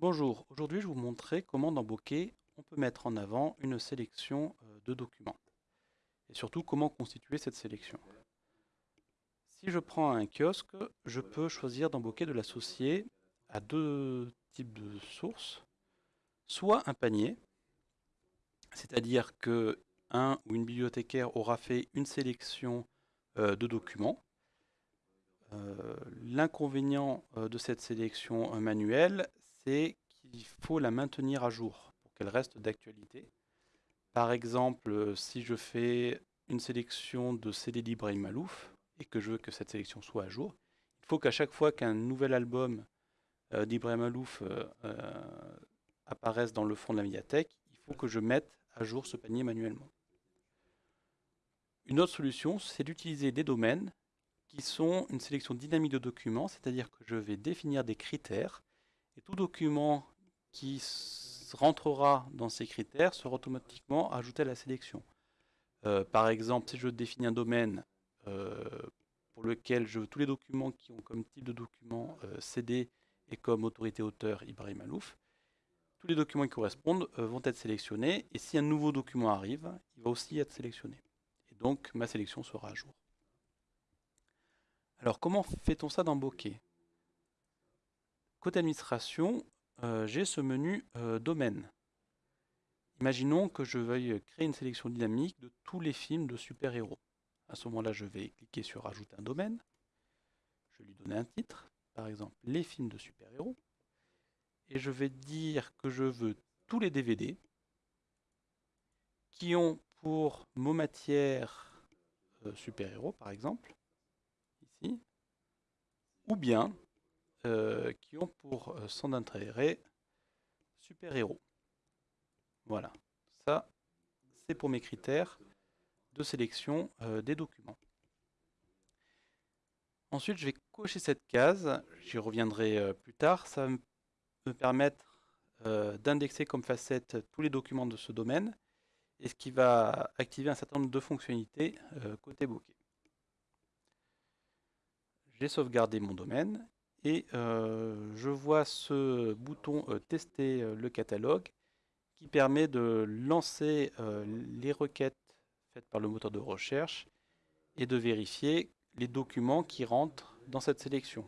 Bonjour, aujourd'hui je vais vous montrer comment dans Bokeh on peut mettre en avant une sélection euh, de documents et surtout comment constituer cette sélection. Si je prends un kiosque, je peux choisir dans Bokeh de l'associer à deux types de sources, soit un panier, c'est-à-dire que un ou une bibliothécaire aura fait une sélection euh, de documents. Euh, l'inconvénient de cette sélection manuelle, qu'il faut la maintenir à jour pour qu'elle reste d'actualité. Par exemple, si je fais une sélection de CD d'Ibrahim Malouf et que je veux que cette sélection soit à jour, il faut qu'à chaque fois qu'un nouvel album euh, d'Ibrahim Malouf euh, euh, apparaisse dans le fond de la médiathèque, il faut que je mette à jour ce panier manuellement. Une autre solution, c'est d'utiliser des domaines qui sont une sélection dynamique de documents, c'est-à-dire que je vais définir des critères et tout document qui rentrera dans ces critères sera automatiquement ajouté à la sélection. Euh, par exemple, si je définis un domaine euh, pour lequel je veux tous les documents qui ont comme type de document euh, CD et comme autorité auteur Ibrahim Alouf, tous les documents qui correspondent vont être sélectionnés et si un nouveau document arrive, il va aussi être sélectionné. Et donc ma sélection sera à jour. Alors comment fait-on ça dans Bokeh? Côté administration, euh, j'ai ce menu euh, domaine. Imaginons que je veuille créer une sélection dynamique de tous les films de super-héros. À ce moment-là, je vais cliquer sur Ajouter un domaine. Je vais lui donner un titre, par exemple les films de super-héros. Et je vais dire que je veux tous les DVD qui ont pour mot matière euh, super-héros, par exemple, ici, ou bien euh, qui ont pour euh, son intérêt super-héros. Voilà, ça c'est pour mes critères de sélection euh, des documents. Ensuite, je vais cocher cette case, j'y reviendrai plus tard, ça va me permettre d'indexer comme facette tous les documents de ce domaine, et ce qui va activer un certain nombre de fonctionnalités côté bokeh. J'ai sauvegardé mon domaine, et euh, je vois ce bouton euh, tester euh, le catalogue qui permet de lancer les requêtes faites par le moteur de recherche et de vérifier les documents qui rentrent dans cette sélection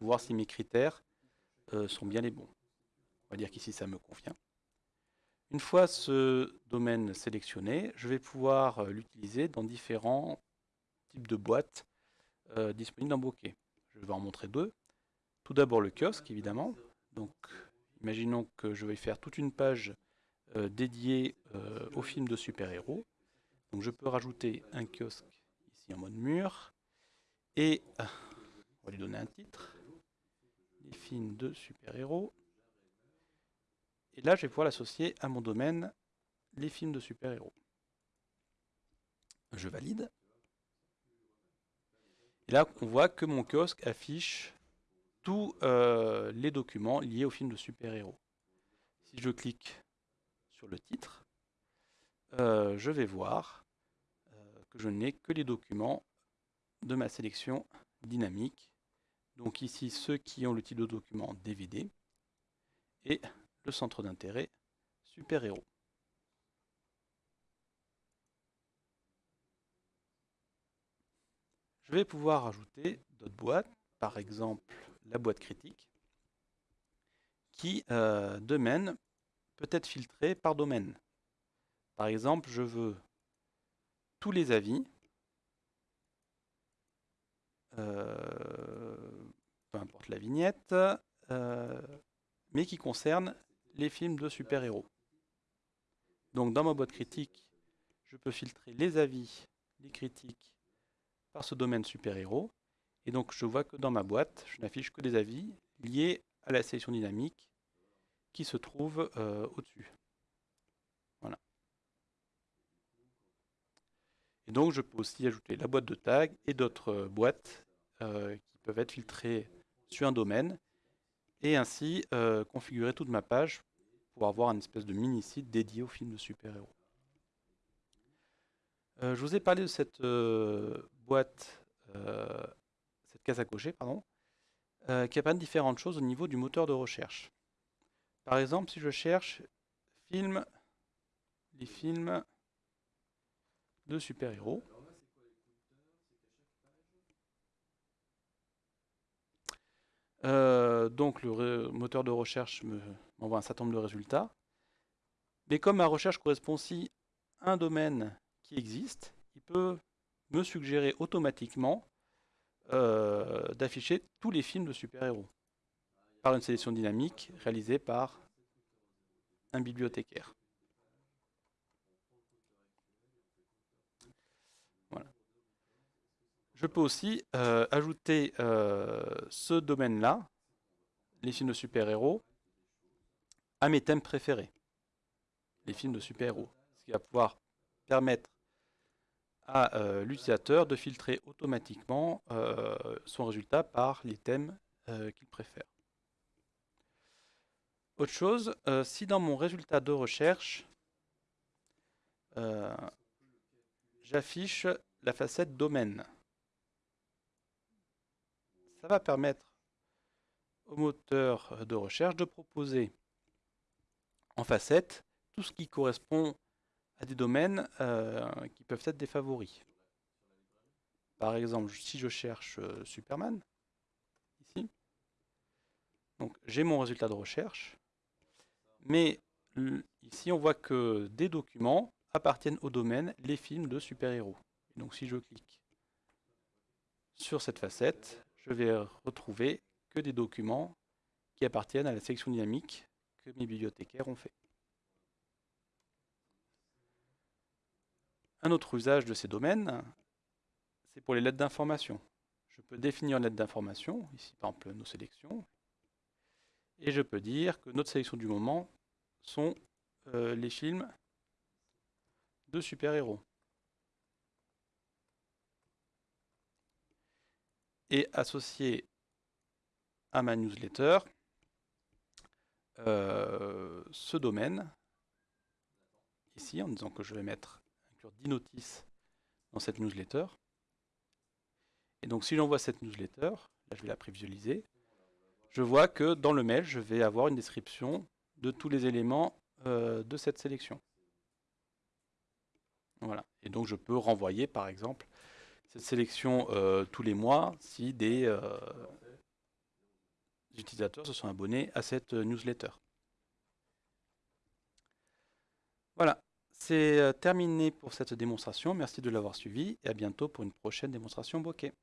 voir si mes critères sont bien les bons. On va dire qu'ici ça me convient. Une fois ce domaine sélectionné, je vais pouvoir l'utiliser dans différents types de boîtes disponibles dans Bokeh. Je vais en montrer deux. Tout d'abord le kiosque, évidemment. Donc, imaginons que je vais faire toute une page euh, dédiée euh, au film de super-héros. Donc, je peux rajouter un kiosque ici en mode mur. Et euh, on va lui donner un titre. Les films de super-héros. Et là, je vais pouvoir l'associer à mon domaine, les films de super-héros. Je valide. Et là, on voit que mon kiosque affiche tous euh, les documents liés au film de super-héros. Si je clique sur le titre, euh, je vais voir euh, que je n'ai que les documents de ma sélection dynamique. Donc ici, ceux qui ont le titre de document DVD et le centre d'intérêt super-héros. Je vais pouvoir ajouter d'autres boîtes par exemple la boîte critique, qui, euh, domaine, peut être filtré par domaine. Par exemple, je veux tous les avis, euh, peu importe la vignette, euh, mais qui concernent les films de super-héros. Donc dans ma boîte critique, je peux filtrer les avis, les critiques par ce domaine super-héros, et donc je vois que dans ma boîte, je n'affiche que des avis liés à la sélection dynamique qui se trouve euh, au-dessus. Voilà. Et donc je peux aussi ajouter la boîte de tag et d'autres euh, boîtes euh, qui peuvent être filtrées sur un domaine et ainsi configurer toute ma page pour avoir un espèce de mini-site dédié au film de super-héros. je vous ai parlé de cette boîte cette case à cocher, pardon, euh, qui apprennent différentes choses au niveau du moteur de recherche. Par exemple, si je cherche film, les films de super-héros. Euh, donc le moteur de recherche m'envoie un certain nombre de résultats. Mais comme ma recherche correspond aussi à un domaine qui existe, il peut me suggérer automatiquement euh, d'afficher tous les films de super-héros par une sélection dynamique réalisée par un bibliothécaire. Voilà. Je peux aussi euh, ajouter euh, ce domaine-là, les films de super-héros, à mes thèmes préférés, les films de super-héros. Ce qui va pouvoir permettre à euh, l'utilisateur de filtrer automatiquement son résultat par les thèmes qu'il préfère. Autre chose, euh, si dans mon résultat de recherche, euh, j'affiche la facette domaine, ça va permettre au moteur de recherche de proposer en facette tout ce qui correspond à des domaines euh, qui peuvent être des favoris. Par exemple, si je cherche Superman, ici, donc j'ai mon résultat de recherche, mais ici, on voit que des documents appartiennent au domaine les films de super-héros. Donc si je clique sur cette facette, je vais retrouver que des documents qui appartiennent à la section dynamique que mes bibliothécaires ont fait. Un autre usage de ces domaines, c'est pour les lettres d'information. Je peux définir une lettre d'information, ici par exemple nos sélections, et je peux dire que notre sélection du moment sont euh, les films de super-héros. Et associé à ma newsletter, euh, ce domaine, ici, en disant que je vais mettre inclure 10 notices dans cette newsletter. Et donc si j'envoie cette newsletter, là je vais la prévisualiser, je vois que dans le mail, je vais avoir une description de tous les éléments euh, de cette sélection. Voilà. Et donc je peux renvoyer par exemple cette sélection euh, tous les mois si des euh, utilisateurs se sont abonnés à cette newsletter. Voilà, c'est terminé pour cette démonstration. Merci de l'avoir suivi et à bientôt pour une prochaine démonstration bokeh.